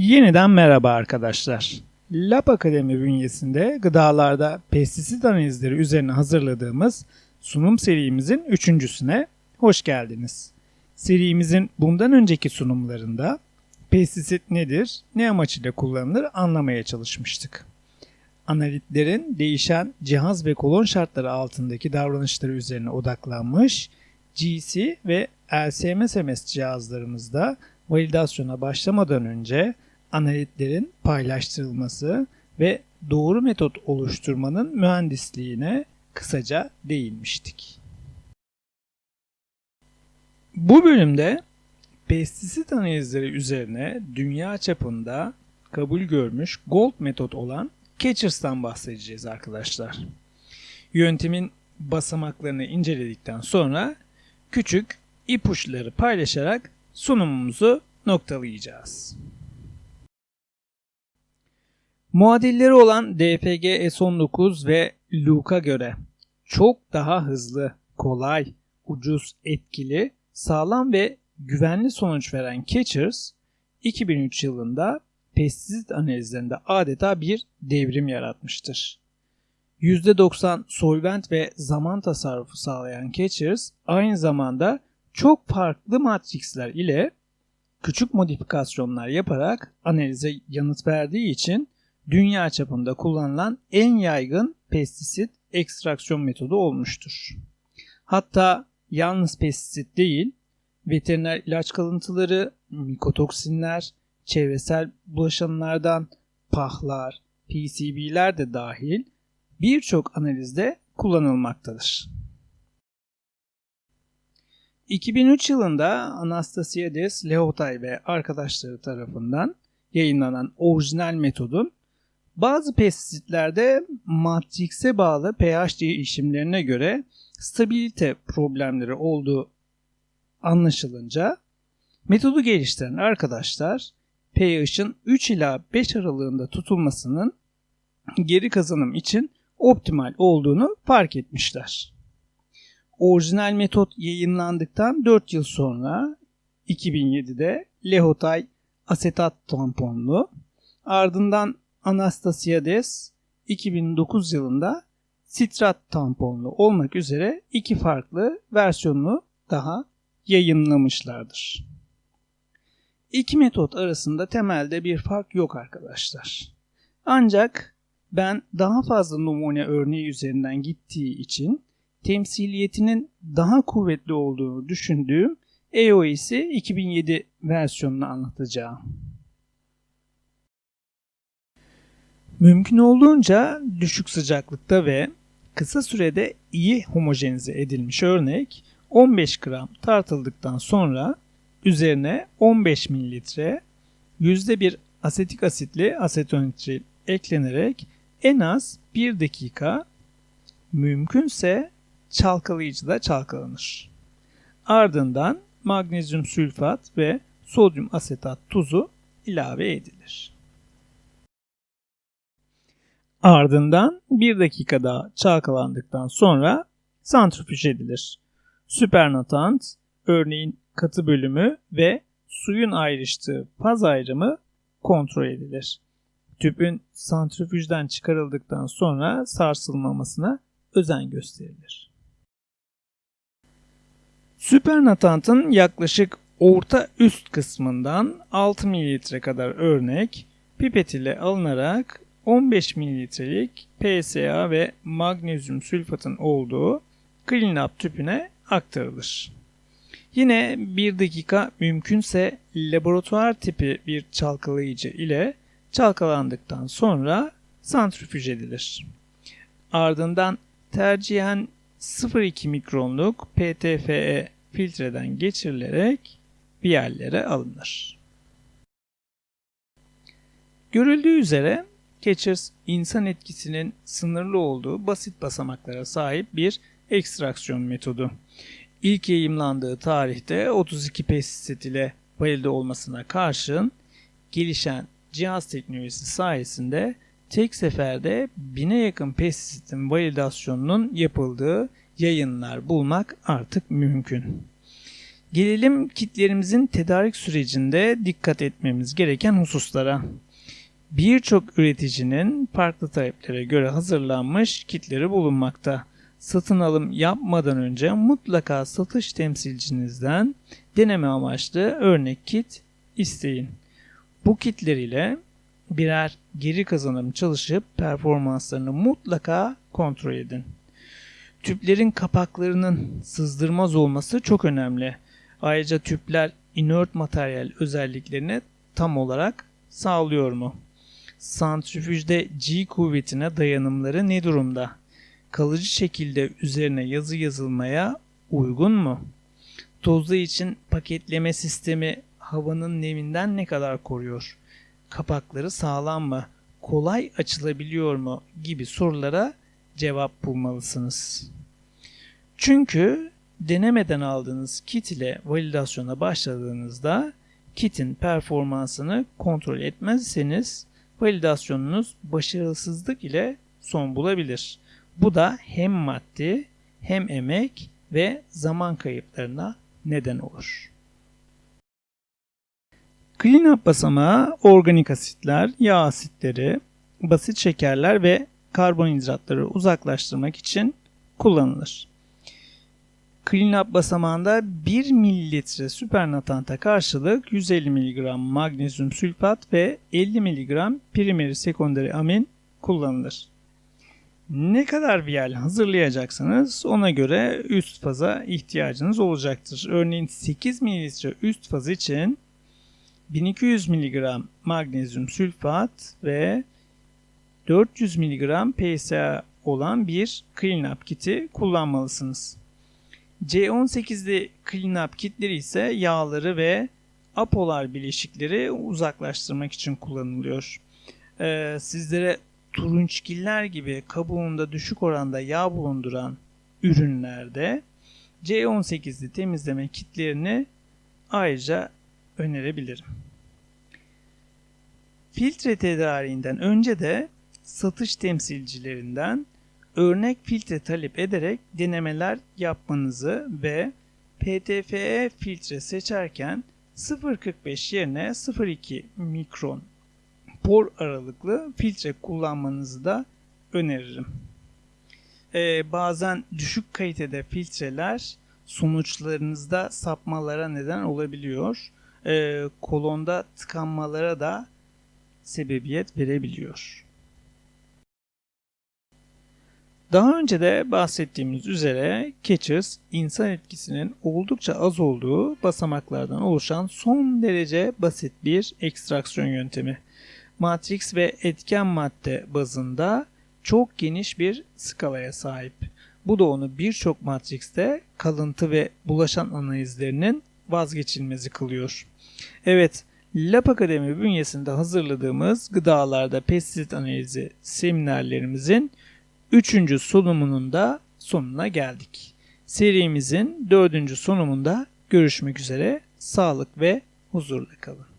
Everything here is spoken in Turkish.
Yeniden merhaba arkadaşlar. Lab Akademi bünyesinde gıdalarda pestisit analizleri üzerine hazırladığımız sunum serimizin üçüncüsüne hoş geldiniz. Serimizin bundan önceki sunumlarında pestisit nedir, ne amaçla kullanılır anlamaya çalışmıştık. Analitlerin değişen cihaz ve kolon şartları altındaki davranışları üzerine odaklanmış, GC ve LCMS cihazlarımızda validasyona başlamadan önce analitlerin paylaştırılması ve doğru metot oluşturmanın mühendisliğine kısaca değinmiştik. Bu bölümde pestisit analizleri üzerine dünya çapında kabul görmüş gold metot olan Catchers'tan bahsedeceğiz arkadaşlar. Yöntemin basamaklarını inceledikten sonra küçük ipuçları paylaşarak sunumumuzu noktalayacağız. Muadilleri olan DPG S19 ve Luke'a göre çok daha hızlı, kolay, ucuz, etkili, sağlam ve güvenli sonuç veren Catchers 2003 yılında pestisit analizlerinde adeta bir devrim yaratmıştır. %90 solvent ve zaman tasarrufu sağlayan Catchers aynı zamanda çok farklı matrixler ile küçük modifikasyonlar yaparak analize yanıt verdiği için dünya çapında kullanılan en yaygın pestisit ekstraksiyon metodu olmuştur. Hatta yalnız pestisit değil, veteriner ilaç kalıntıları, mikotoksinler, çevresel bulaşanlardan pahlar, PCB'ler de dahil birçok analizde kullanılmaktadır. 2003 yılında Anastasiades Leotay ve arkadaşları tarafından yayınlanan orijinal metodun bazı pestisitlerde matrikse bağlı pH değişimlerine göre stabilite problemleri olduğu anlaşılınca metodu geliştiren arkadaşlar pH'ın 3 ila 5 aralığında tutulmasının geri kazanım için optimal olduğunu fark etmişler. Orijinal metot yayınlandıktan 4 yıl sonra 2007'de Lehotay asetat tamponlu ardından Anastasiades 2009 yılında sitrat tamponlu olmak üzere iki farklı versiyonunu daha yayınlamışlardır. İki metot arasında temelde bir fark yok arkadaşlar. Ancak ben daha fazla numune örneği üzerinden gittiği için temsiliyetinin daha kuvvetli olduğunu düşündüğüm EOS'i 2007 versiyonunu anlatacağım. Mümkün olduğunca düşük sıcaklıkta ve kısa sürede iyi homojenize edilmiş örnek 15 gram tartıldıktan sonra üzerine 15 mililitre %1 asetik asitli asetonitril eklenerek en az 1 dakika mümkünse çalkalayıcıda çalkalanır. Ardından magnezyum sülfat ve sodyum asetat tuzu ilave edilir. Ardından 1 dakika daha çalkalandıktan sonra santrifüj edilir. Süpernatant, örneğin katı bölümü ve suyun ayrıştığı faz ayrımı kontrol edilir. Tüpün santrifüjden çıkarıldıktan sonra sarsılmamasına özen gösterilir. Süpernatantın yaklaşık orta üst kısmından 6 ml kadar örnek pipet ile alınarak 15 mililitrelik PSA ve magnezyum sülfatın olduğu cleanup tüpüne aktarılır. Yine 1 dakika mümkünse laboratuvar tipi bir çalkalayıcı ile çalkalandıktan sonra santrifüj edilir. Ardından tercihen 0,2 mikronluk PTFE filtreden geçirilerek bir yerlere alınır. Görüldüğü üzere Catchers insan etkisinin sınırlı olduğu basit basamaklara sahip bir ekstraksiyon metodu. İlk yayımlandığı tarihte 32 pestisit ile valide olmasına karşın gelişen cihaz teknolojisi sayesinde tek seferde bine yakın pestisitin validasyonunun yapıldığı yayınlar bulmak artık mümkün. Gelelim kitlerimizin tedarik sürecinde dikkat etmemiz gereken hususlara. Birçok üreticinin farklı taleplere göre hazırlanmış kitleri bulunmakta. Satın alım yapmadan önce mutlaka satış temsilcinizden deneme amaçlı örnek kit isteyin. Bu kitler ile birer geri kazanım çalışıp performanslarını mutlaka kontrol edin. Tüplerin kapaklarının sızdırmaz olması çok önemli. Ayrıca tüpler inert materyal özelliklerini tam olarak sağlıyor mu? Santrifüjde G kuvvetine dayanımları ne durumda? Kalıcı şekilde üzerine yazı yazılmaya uygun mu? Tozlu için paketleme sistemi havanın neminden ne kadar koruyor? Kapakları sağlam mı? Kolay açılabiliyor mu? gibi sorulara cevap bulmalısınız. Çünkü denemeden aldığınız kit ile validasyona başladığınızda kitin performansını kontrol etmezseniz validasyonunuz başarısızlık ile son bulabilir. Bu da hem maddi hem emek ve zaman kayıplarına neden olur. Cleanup basamağı organik asitler, yağ asitleri, basit şekerler ve karbonhidratları uzaklaştırmak için kullanılır. Cleanup basamağında 1 mililitre süpernatanta karşılık 150 mg magnezyum sülfat ve 50 mg primeri sekonderi amin kullanılır. Ne kadar viyal hazırlayacaksınız ona göre üst faza ihtiyacınız olacaktır. Örneğin 8 mililitre üst faz için 1200 mg magnezyum sülfat ve 400 mg PSA olan bir cleanup kiti kullanmalısınız. C18'li cleanup kitleri ise yağları ve apolar bileşikleri uzaklaştırmak için kullanılıyor. Ee, sizlere turunçgiller gibi kabuğunda düşük oranda yağ bulunduran ürünlerde C18'li temizleme kitlerini ayrıca önerebilirim. Filtre tedariğinden önce de satış temsilcilerinden örnek filtre talep ederek denemeler yapmanızı ve PTFE filtre seçerken 0.45 yerine 0.2 mikron por aralıklı filtre kullanmanızı da öneririm. Ee, bazen düşük kalitede filtreler sonuçlarınızda sapmalara neden olabiliyor. Ee, kolonda tıkanmalara da sebebiyet verebiliyor. Daha önce de bahsettiğimiz üzere Catchers insan etkisinin oldukça az olduğu basamaklardan oluşan son derece basit bir ekstraksiyon yöntemi. Matrix ve etken madde bazında çok geniş bir skalaya sahip. Bu da onu birçok matrixte kalıntı ve bulaşan analizlerinin vazgeçilmezi kılıyor. Evet, Lab Akademi bünyesinde hazırladığımız gıdalarda pestisit analizi seminerlerimizin 3. sunumunun da sonuna geldik. Serimizin 4. sunumunda görüşmek üzere. Sağlık ve huzurla kalın.